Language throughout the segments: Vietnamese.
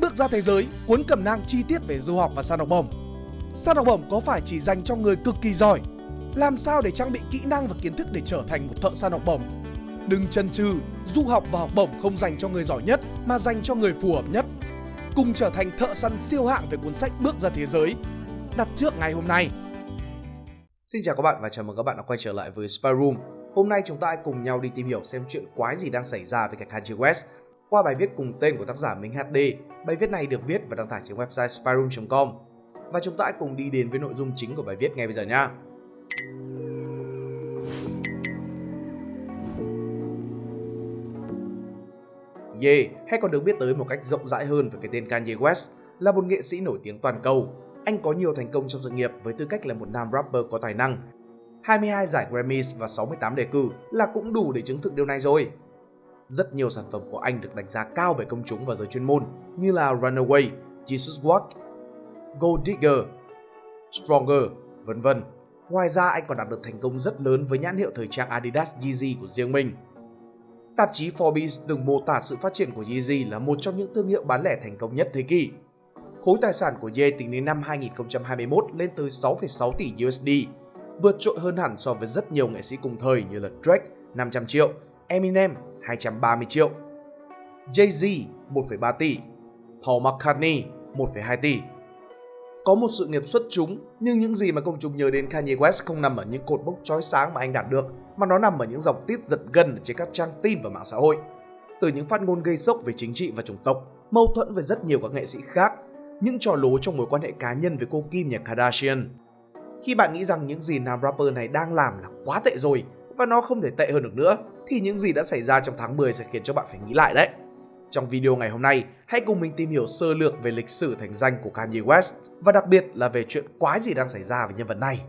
bước ra thế giới, cuốn cẩm nang chi tiết về du học và săn học bổng. Săn học bổng có phải chỉ dành cho người cực kỳ giỏi? Làm sao để trang bị kỹ năng và kiến thức để trở thành một thợ săn học bổng? Đừng chần chừ, du học và học bổng không dành cho người giỏi nhất mà dành cho người phù hợp nhất. Cùng trở thành thợ săn siêu hạng về cuốn sách Bước ra thế giới. Đặt trước ngày hôm nay. Xin chào các bạn và chào mừng các bạn đã quay trở lại với Spy Room. Hôm nay chúng ta hãy cùng nhau đi tìm hiểu xem chuyện quái gì đang xảy ra với cái Kanye West qua bài viết cùng tên của tác giả Minh HD. Bài viết này được viết và đăng tải trên website spyroom.com. Và chúng ta hãy cùng đi đến với nội dung chính của bài viết ngay bây giờ nha. Ye, hay còn được biết tới một cách rộng rãi hơn về cái tên Kanye West, là một nghệ sĩ nổi tiếng toàn cầu. Anh có nhiều thành công trong sự nghiệp với tư cách là một nam rapper có tài năng. 22 giải Grammys và 68 đề cử là cũng đủ để chứng thực điều này rồi. Rất nhiều sản phẩm của anh được đánh giá cao về công chúng và giới chuyên môn như là Runaway, Jesus Walk, Gold Digger, Stronger, vân vân. Ngoài ra anh còn đạt được thành công rất lớn với nhãn hiệu thời trang Adidas Yeezy của riêng mình. Tạp chí Forbes từng mô tả sự phát triển của Yeezy là một trong những thương hiệu bán lẻ thành công nhất thế kỷ. Khối tài sản của Ye tính đến năm 2021 lên tới 6,6 tỷ USD, vượt trội hơn hẳn so với rất nhiều nghệ sĩ cùng thời như là Drake 500 triệu, Eminem 230 triệu, Jay-Z 1,3 tỷ, Paul McCartney 1,2 tỷ. Có một sự nghiệp xuất chúng, nhưng những gì mà công chúng nhớ đến Kanye West không nằm ở những cột mốc chói sáng mà anh đạt được, mà nó nằm ở những dòng tiết giật gân trên các trang tin và mạng xã hội. Từ những phát ngôn gây sốc về chính trị và chủng tộc, mâu thuẫn với rất nhiều các nghệ sĩ khác, những trò lố trong mối quan hệ cá nhân với cô Kim nhà Kardashian. Khi bạn nghĩ rằng những gì nam rapper này đang làm là quá tệ rồi và nó không thể tệ hơn được nữa, thì những gì đã xảy ra trong tháng 10 sẽ khiến cho bạn phải nghĩ lại đấy. Trong video ngày hôm nay, hãy cùng mình tìm hiểu sơ lược về lịch sử thành danh của Kanye West và đặc biệt là về chuyện quái gì đang xảy ra với nhân vật này.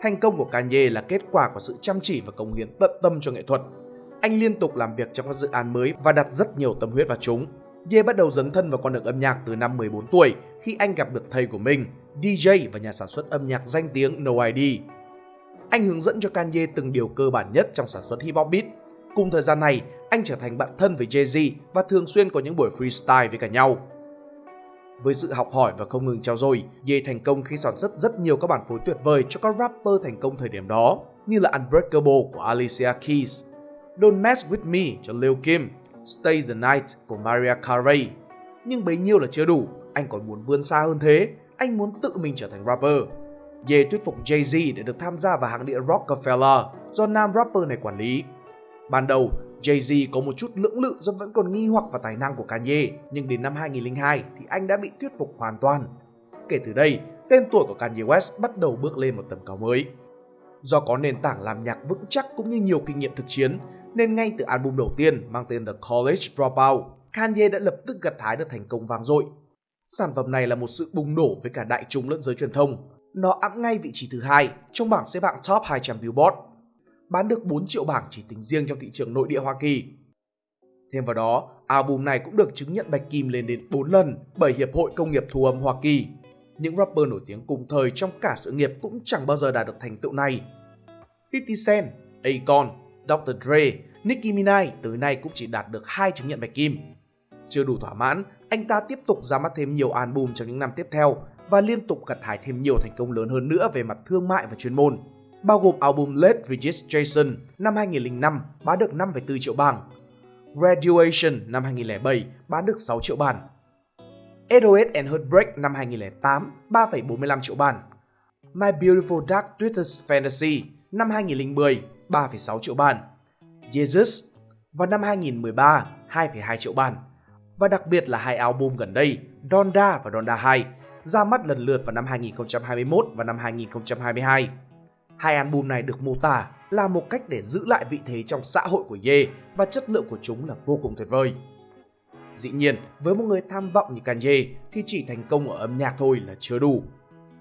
Thành công của Kanye là kết quả của sự chăm chỉ và cống hiến tận tâm cho nghệ thuật. Anh liên tục làm việc trong các dự án mới và đặt rất nhiều tâm huyết vào chúng. Ye bắt đầu dấn thân vào con đường âm nhạc từ năm 14 tuổi khi anh gặp được thầy của mình, DJ và nhà sản xuất âm nhạc danh tiếng No ID. Anh hướng dẫn cho Kanye từng điều cơ bản nhất trong sản xuất hip hop beat. Cùng thời gian này, anh trở thành bạn thân với Jay-Z và thường xuyên có những buổi freestyle với cả nhau. Với sự học hỏi và không ngừng trao dồi, Ye thành công khi sản xuất rất nhiều các bản phối tuyệt vời cho các rapper thành công thời điểm đó, như là Unbreakable của Alicia Keys, Don't Mess With Me cho Lil Kim, Stay The Night của Mariah Carey. Nhưng bấy nhiêu là chưa đủ, anh còn muốn vươn xa hơn thế, anh muốn tự mình trở thành rapper. Ye thuyết phục Jay-Z để được tham gia vào hãng đĩa Rockefeller do nam rapper này quản lý. Ban đầu, Jay-Z có một chút lưỡng lự do vẫn còn nghi hoặc vào tài năng của Kanye, nhưng đến năm 2002 thì anh đã bị thuyết phục hoàn toàn. Kể từ đây, tên tuổi của Kanye West bắt đầu bước lên một tầm cao mới. Do có nền tảng làm nhạc vững chắc cũng như nhiều kinh nghiệm thực chiến, nên ngay từ album đầu tiên mang tên The College Dropout, Kanye đã lập tức gặt hái được thành công vang dội. Sản phẩm này là một sự bùng nổ với cả đại chúng lẫn giới truyền thông. Nó ẵm ngay vị trí thứ hai trong bảng xếp hạng Top 200 Billboard bán được 4 triệu bảng chỉ tính riêng trong thị trường nội địa Hoa Kỳ. Thêm vào đó, album này cũng được chứng nhận bạch kim lên đến 4 lần bởi Hiệp hội Công nghiệp Thu âm Hoa Kỳ. Những rapper nổi tiếng cùng thời trong cả sự nghiệp cũng chẳng bao giờ đạt được thành tựu này. 50 Cent, Akon, Dr. Dre, Nicki Minaj tới nay cũng chỉ đạt được hai chứng nhận bạch kim. Chưa đủ thỏa mãn, anh ta tiếp tục ra mắt thêm nhiều album trong những năm tiếp theo và liên tục gặt hái thêm nhiều thành công lớn hơn nữa về mặt thương mại và chuyên môn bao gồm album Late Registration năm 2005 bán được 5,4 triệu bảng, Graduation năm 2007 bán được 6 triệu bản, SOS and Heartbreak năm 2008 3,45 triệu bản, My Beautiful Dark Twisted Fantasy năm 2010 3,6 triệu bản, Jesus vào năm 2013 2,2 triệu bản và đặc biệt là hai album gần đây Donda và Donda 2 ra mắt lần lượt vào năm 2021 và năm 2022. Hai album này được mô tả là một cách để giữ lại vị thế trong xã hội của Ye và chất lượng của chúng là vô cùng tuyệt vời. Dĩ nhiên, với một người tham vọng như Kanye thì chỉ thành công ở âm nhạc thôi là chưa đủ.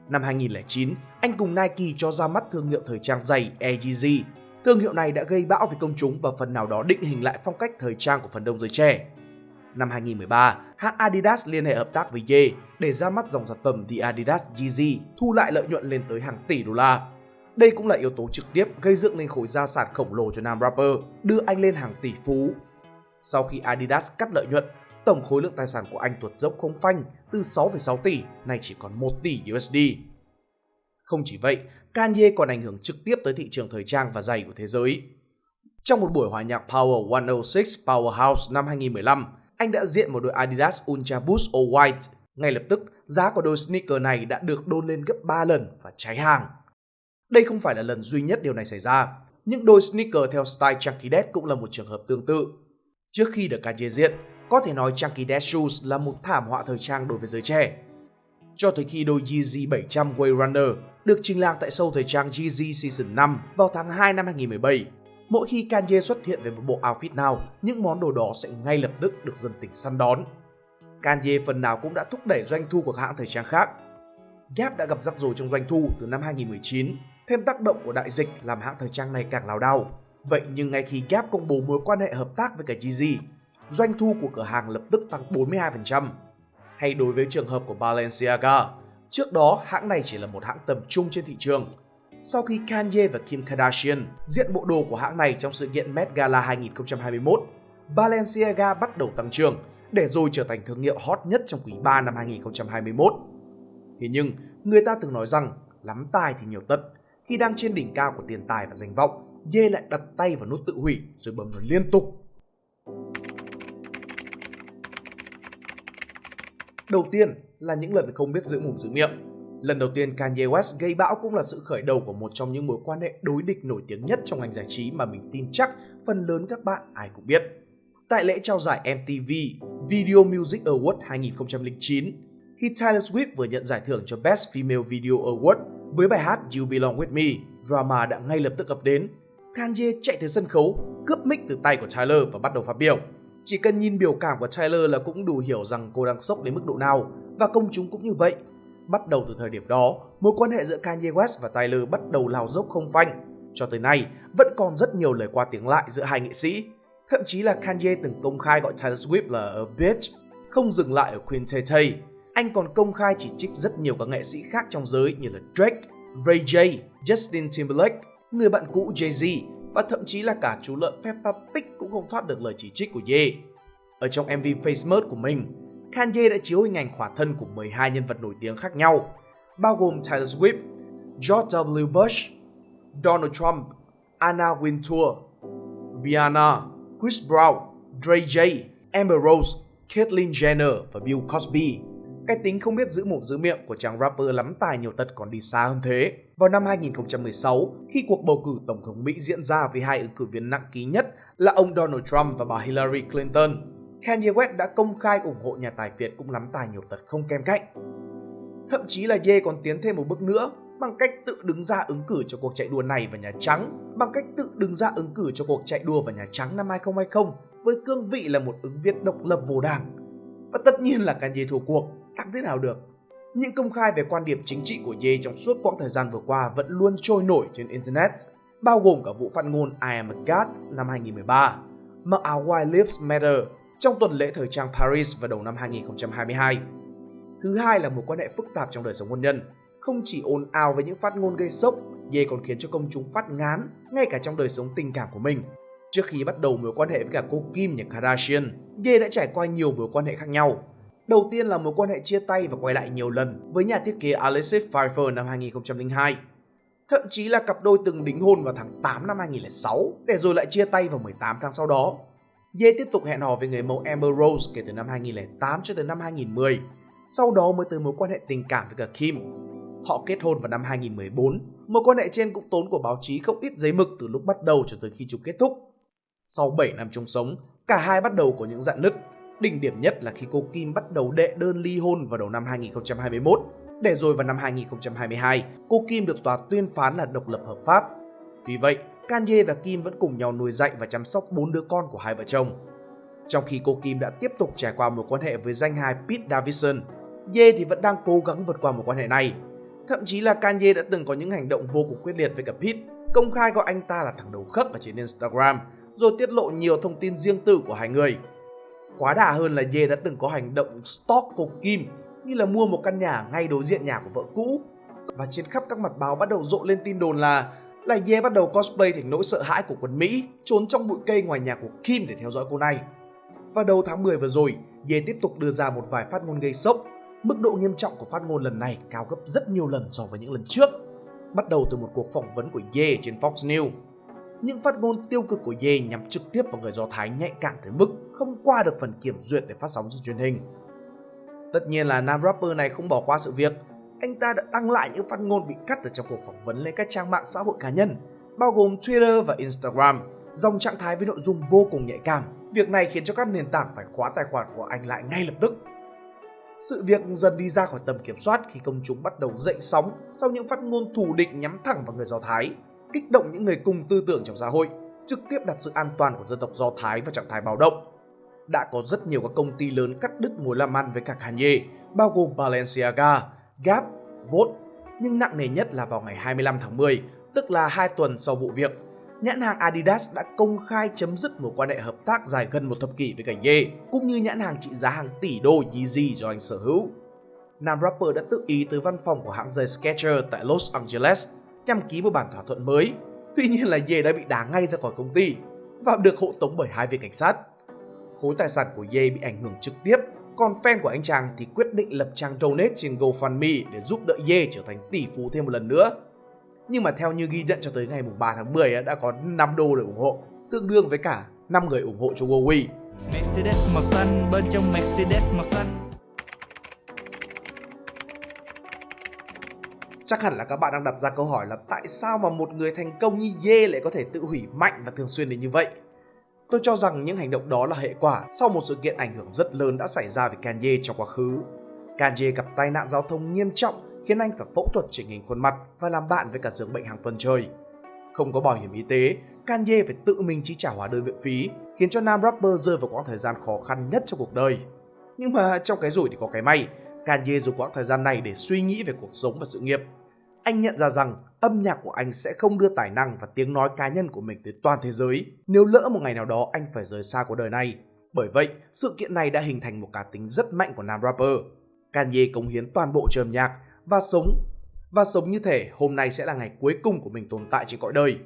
Năm 2009, anh cùng Nike cho ra mắt thương hiệu thời trang giày AGZ. Thương hiệu này đã gây bão với công chúng và phần nào đó định hình lại phong cách thời trang của phần đông giới trẻ. Năm 2013, hãng Adidas liên hệ hợp tác với Ye để ra mắt dòng sản phẩm The Adidas Yeezy, thu lại lợi nhuận lên tới hàng tỷ đô la. Đây cũng là yếu tố trực tiếp gây dựng nên khối gia sản khổng lồ cho nam rapper, đưa anh lên hàng tỷ phú. Sau khi Adidas cắt lợi nhuận, tổng khối lượng tài sản của anh tuột dốc không phanh từ 6,6 tỷ nay chỉ còn 1 tỷ USD. Không chỉ vậy, Kanye còn ảnh hưởng trực tiếp tới thị trường thời trang và giày của thế giới. Trong một buổi hòa nhạc Power 106 Powerhouse năm 2015, anh đã diện một đôi Adidas Ultra Boost All White. Ngay lập tức, giá của đôi sneaker này đã được đôn lên gấp 3 lần và cháy hàng. Đây không phải là lần duy nhất điều này xảy ra. Những đôi sneaker theo style Chunky dead cũng là một trường hợp tương tự. Trước khi được Kanye diện, có thể nói Chunky dead Shoes là một thảm họa thời trang đối với giới trẻ. Cho tới khi đôi Yeezy 700 Way Runner được trình làng tại show thời trang Yeezy Season 5 vào tháng 2 năm 2017, mỗi khi Kanye xuất hiện với một bộ outfit nào, những món đồ đó sẽ ngay lập tức được dân tình săn đón. Kanye phần nào cũng đã thúc đẩy doanh thu của các hãng thời trang khác. Gap đã gặp rắc rối trong doanh thu từ năm 2019 Thêm tác động của đại dịch làm hãng thời trang này càng lao đao. Vậy nhưng ngay khi Gap công bố mối quan hệ hợp tác với cả Yeezy, doanh thu của cửa hàng lập tức tăng 42%. Hay đối với trường hợp của Balenciaga, trước đó hãng này chỉ là một hãng tầm trung trên thị trường. Sau khi Kanye và Kim Kardashian diện bộ đồ của hãng này trong sự kiện Met Gala 2021, Balenciaga bắt đầu tăng trưởng để rồi trở thành thương hiệu hot nhất trong quý 3 năm 2021. Thế nhưng, người ta từng nói rằng lắm tài thì nhiều tật, khi đang trên đỉnh cao của tiền tài và danh vọng, Ye lại đặt tay vào nút tự hủy rồi bấm nó liên tục. Đầu tiên là những lần không biết giữ mồm giữ miệng. Lần đầu tiên Kanye West gây bão cũng là sự khởi đầu của một trong những mối quan hệ đối địch nổi tiếng nhất trong ngành giải trí mà mình tin chắc phần lớn các bạn ai cũng biết. Tại lễ trao giải MTV Video Music Award 2009, khi Taylor Swift vừa nhận giải thưởng cho Best Female Video Award với bài hát You Belong With Me, drama đã ngay lập tức ập đến. Kanye chạy tới sân khấu, cướp mic từ tay của Tyler và bắt đầu phát biểu. Chỉ cần nhìn biểu cảm của Tyler là cũng đủ hiểu rằng cô đang sốc đến mức độ nào và công chúng cũng như vậy. Bắt đầu từ thời điểm đó, mối quan hệ giữa Kanye West và Tyler bắt đầu lao dốc không phanh. Cho tới nay, vẫn còn rất nhiều lời qua tiếng lại giữa hai nghệ sĩ. Thậm chí là Kanye từng công khai gọi Taylor Swift là a bitch, không dừng lại ở Queen Tay Tay anh còn công khai chỉ trích rất nhiều các nghệ sĩ khác trong giới như là Drake, Ray J, Justin Timberlake, người bạn cũ Jay-Z và thậm chí là cả chú lợn Peppa Pig cũng không thoát được lời chỉ trích của Ye. Ở trong MV Face Mode của mình, Kanye đã chiếu hình ảnh khỏa thân của 12 nhân vật nổi tiếng khác nhau, bao gồm Taylor Swift, George W. Bush, Donald Trump, Anna Wintour, Rihanna, Chris Brown, Dre J, Amber Rose, Caitlyn Jenner và Bill Cosby. Cái tính không biết giữ mồm giữ miệng của chàng rapper lắm tài nhiều tật còn đi xa hơn thế. Vào năm 2016, khi cuộc bầu cử tổng thống Mỹ diễn ra với hai ứng cử viên nặng ký nhất là ông Donald Trump và bà Hillary Clinton, Kanye West đã công khai ủng hộ nhà tài Việt cũng lắm tài nhiều tật không kém cạnh. Thậm chí là Ye còn tiến thêm một bước nữa bằng cách tự đứng ra ứng cử cho cuộc chạy đua này vào Nhà Trắng, bằng cách tự đứng ra ứng cử cho cuộc chạy đua vào Nhà Trắng năm 2020 với cương vị là một ứng viên độc lập vô đảng. Và tất nhiên là Kanye thua cuộc, tăng thế nào được. Những công khai về quan điểm chính trị của Ye trong suốt quãng thời gian vừa qua vẫn luôn trôi nổi trên Internet, bao gồm cả vụ phát ngôn I am a God năm 2013, mặc áo Why Lives Matter trong tuần lễ thời trang Paris vào đầu năm 2022. Thứ hai là một quan hệ phức tạp trong đời sống hôn nhân. Không chỉ ồn ào với những phát ngôn gây sốc, Ye còn khiến cho công chúng phát ngán ngay cả trong đời sống tình cảm của mình. Trước khi bắt đầu mối quan hệ với cả cô Kim nhà Kardashian, Ye đã trải qua nhiều mối quan hệ khác nhau, Đầu tiên là mối quan hệ chia tay và quay lại nhiều lần với nhà thiết kế Alexis Pfeiffer năm 2002. Thậm chí là cặp đôi từng đính hôn vào tháng 8 năm 2006 để rồi lại chia tay vào 18 tháng sau đó. Ye tiếp tục hẹn hò với người mẫu Amber Rose kể từ năm 2008 cho tới năm 2010. Sau đó mới tới mối quan hệ tình cảm với cả Kim. Họ kết hôn vào năm 2014. Mối quan hệ trên cũng tốn của báo chí không ít giấy mực từ lúc bắt đầu cho tới khi chúng kết thúc. Sau 7 năm chung sống, cả hai bắt đầu có những dạn nứt Đỉnh điểm nhất là khi cô Kim bắt đầu đệ đơn ly hôn vào đầu năm 2021. Để rồi vào năm 2022, cô Kim được tòa tuyên phán là độc lập hợp pháp. Vì vậy, Kanye và Kim vẫn cùng nhau nuôi dạy và chăm sóc bốn đứa con của hai vợ chồng. Trong khi cô Kim đã tiếp tục trải qua mối quan hệ với danh hài Pete Davidson, Ye thì vẫn đang cố gắng vượt qua mối quan hệ này. Thậm chí là Kanye đã từng có những hành động vô cùng quyết liệt với cả Pete, công khai gọi anh ta là thằng đầu khớp ở trên Instagram, rồi tiết lộ nhiều thông tin riêng tư của hai người. Quá đà hơn là Ye đã từng có hành động stalk cô Kim như là mua một căn nhà ngay đối diện nhà của vợ cũ. và trên khắp các mặt báo bắt đầu rộ lên tin đồn là là Ye bắt đầu cosplay thành nỗi sợ hãi của quân Mỹ, trốn trong bụi cây ngoài nhà của Kim để theo dõi cô này. Vào đầu tháng 10 vừa rồi, Ye tiếp tục đưa ra một vài phát ngôn gây sốc. Mức độ nghiêm trọng của phát ngôn lần này cao gấp rất nhiều lần so với những lần trước. Bắt đầu từ một cuộc phỏng vấn của Ye trên Fox News. Những phát ngôn tiêu cực của Ye nhằm trực tiếp vào người Do Thái nhạy cảm tới mức không qua được phần kiểm duyệt để phát sóng trên truyền hình. Tất nhiên là nam rapper này không bỏ qua sự việc anh ta đã đăng lại những phát ngôn bị cắt ở trong cuộc phỏng vấn lên các trang mạng xã hội cá nhân, bao gồm Twitter và Instagram, dòng trạng thái với nội dung vô cùng nhạy cảm. Việc này khiến cho các nền tảng phải khóa tài khoản của anh lại ngay lập tức. Sự việc dần đi ra khỏi tầm kiểm soát khi công chúng bắt đầu dậy sóng sau những phát ngôn thù địch nhắm thẳng vào người Do Thái, kích động những người cùng tư tưởng trong xã hội, trực tiếp đặt sự an toàn của dân tộc Do Thái vào trạng thái báo động. Đã có rất nhiều các công ty lớn cắt đứt mối làm ăn với cả Kanye, bao gồm Balenciaga, Gap, Vote, nhưng nặng nề nhất là vào ngày 25 tháng 10, tức là 2 tuần sau vụ việc, nhãn hàng Adidas đã công khai chấm dứt một quan hệ hợp tác dài gần một thập kỷ với Kanye, cũng như nhãn hàng trị giá hàng tỷ đô Yeezy do anh sở hữu. Nam rapper đã tự ý tới văn phòng của hãng giày Skechers tại Los Angeles nhằm ký một bản thỏa thuận mới. Tuy nhiên là Ye đã bị đá ngay ra khỏi công ty và được hộ tống bởi hai viên cảnh sát. Khối tài sản của Ye bị ảnh hưởng trực tiếp còn fan của anh chàng thì quyết định lập trang donate trên GoFundMe để giúp đỡ Ye trở thành tỷ phú thêm một lần nữa. Nhưng mà theo như ghi nhận cho tới ngày 3 tháng 10 đã có 5 đô để ủng hộ, tương đương với cả 5 người ủng hộ cho Wowy. Mercedes màu xanh bên trong Mercedes màu xanh. Chắc hẳn là các bạn đang đặt ra câu hỏi là tại sao mà một người thành công như Ye lại có thể tự hủy mạnh và thường xuyên đến như vậy? Tôi cho rằng những hành động đó là hệ quả sau một sự kiện ảnh hưởng rất lớn đã xảy ra với Kanye trong quá khứ. Kanye gặp tai nạn giao thông nghiêm trọng khiến anh phải phẫu thuật chỉnh hình khuôn mặt và làm bạn với cả giường bệnh hàng tuần trời. Không có bảo hiểm y tế, Kanye phải tự mình chi trả hóa đơn viện phí, khiến cho nam rapper rơi vào quãng thời gian khó khăn nhất trong cuộc đời. Nhưng mà trong cái rủi thì có cái may, Kanye dùng quãng thời gian này để suy nghĩ về cuộc sống và sự nghiệp anh nhận ra rằng âm nhạc của anh sẽ không đưa tài năng và tiếng nói cá nhân của mình tới toàn thế giới nếu lỡ một ngày nào đó anh phải rời xa cuộc đời này. Bởi vậy, sự kiện này đã hình thành một cá tính rất mạnh của nam rapper. Kanye cống hiến toàn bộ cho âm nhạc và sống và sống như thể hôm nay sẽ là ngày cuối cùng của mình tồn tại trên cõi đời.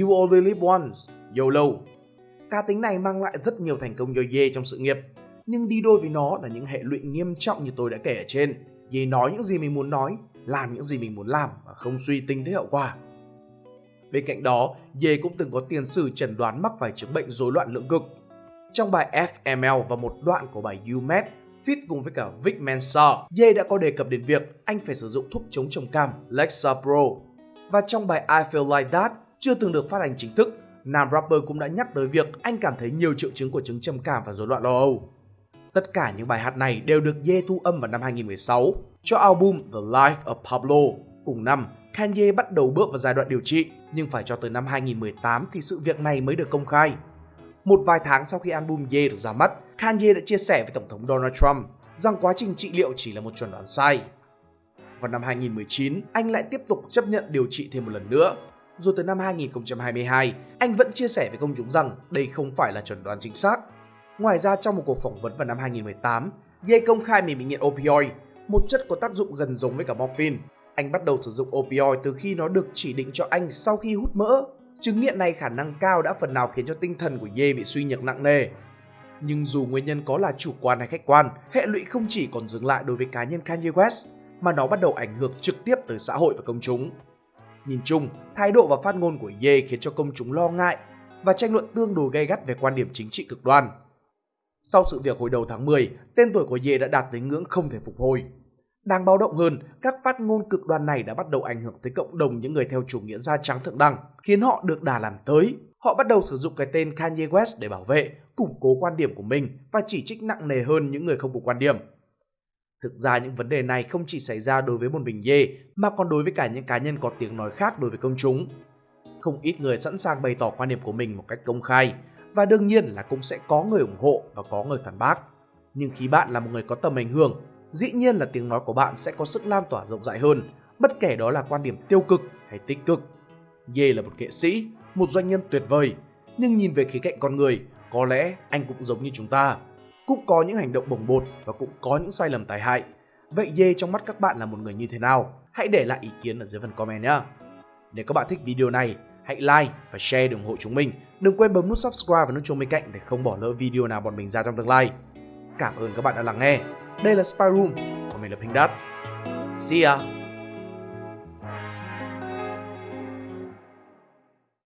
You only live once, YOLO. Cá tính này mang lại rất nhiều thành công cho Ye trong sự nghiệp, nhưng đi đôi với nó là những hệ lụy nghiêm trọng như tôi đã kể ở trên. Ye nói những gì mình muốn nói làm những gì mình muốn làm và không suy tính tới hậu quả. Bên cạnh đó, Ye cũng từng có tiền sử chẩn đoán mắc phải chứng bệnh rối loạn lượng cực. Trong bài FML và một đoạn của bài UMed, Fit cùng với cả Vic Mensa, Ye đã có đề cập đến việc anh phải sử dụng thuốc chống trầm cảm Lexapro. Và trong bài I Feel Like That, chưa từng được phát hành chính thức, nam rapper cũng đã nhắc tới việc anh cảm thấy nhiều triệu chứng của chứng trầm cảm và rối loạn lo âu. Tất cả những bài hát này đều được Ye thu âm vào năm 2016 cho album The Life of Pablo. Cùng năm, Kanye bắt đầu bước vào giai đoạn điều trị, nhưng phải cho tới năm 2018 thì sự việc này mới được công khai. Một vài tháng sau khi album Ye được ra mắt, Kanye đã chia sẻ với Tổng thống Donald Trump rằng quá trình trị liệu chỉ là một chuẩn đoán sai. Vào năm 2019, anh lại tiếp tục chấp nhận điều trị thêm một lần nữa. Rồi tới năm 2022, anh vẫn chia sẻ với công chúng rằng đây không phải là chuẩn đoán chính xác. Ngoài ra trong một cuộc phỏng vấn vào năm 2018, Ye công khai mình bị nghiện opioid một chất có tác dụng gần giống với cả morphine. Anh bắt đầu sử dụng opioid từ khi nó được chỉ định cho anh sau khi hút mỡ. Chứng nghiện này khả năng cao đã phần nào khiến cho tinh thần của Ye bị suy nhược nặng nề. Nhưng dù nguyên nhân có là chủ quan hay khách quan, hệ lụy không chỉ còn dừng lại đối với cá nhân Kanye West, mà nó bắt đầu ảnh hưởng trực tiếp tới xã hội và công chúng. Nhìn chung, thái độ và phát ngôn của Ye khiến cho công chúng lo ngại và tranh luận tương đối gay gắt về quan điểm chính trị cực đoan. Sau sự việc hồi đầu tháng 10, tên tuổi của Ye đã đạt tới ngưỡng không thể phục hồi. Đáng báo động hơn, các phát ngôn cực đoan này đã bắt đầu ảnh hưởng tới cộng đồng những người theo chủ nghĩa da trắng thượng đẳng, khiến họ được đà làm tới. Họ bắt đầu sử dụng cái tên Kanye West để bảo vệ, củng cố quan điểm của mình và chỉ trích nặng nề hơn những người không cùng quan điểm. Thực ra những vấn đề này không chỉ xảy ra đối với một mình Ye, mà còn đối với cả những cá nhân có tiếng nói khác đối với công chúng. Không ít người sẵn sàng bày tỏ quan điểm của mình một cách công khai, và đương nhiên là cũng sẽ có người ủng hộ và có người phản bác. Nhưng khi bạn là một người có tầm ảnh hưởng, dĩ nhiên là tiếng nói của bạn sẽ có sức lan tỏa rộng rãi hơn, bất kể đó là quan điểm tiêu cực hay tích cực. Ye là một nghệ sĩ, một doanh nhân tuyệt vời, nhưng nhìn về khía cạnh con người, có lẽ anh cũng giống như chúng ta. Cũng có những hành động bồng bột và cũng có những sai lầm tai hại. Vậy Ye trong mắt các bạn là một người như thế nào? hãy để lại ý kiến ở dưới phần comment nhé. Nếu các bạn thích video này, hãy like và share để ủng hộ chúng mình. Đừng quên bấm nút subscribe và nút chuông bên cạnh để không bỏ lỡ video nào bọn mình ra trong tương lai. Cảm ơn các bạn đã lắng nghe. Đây là Spy Room, còn mình là Pink Dot. See ya!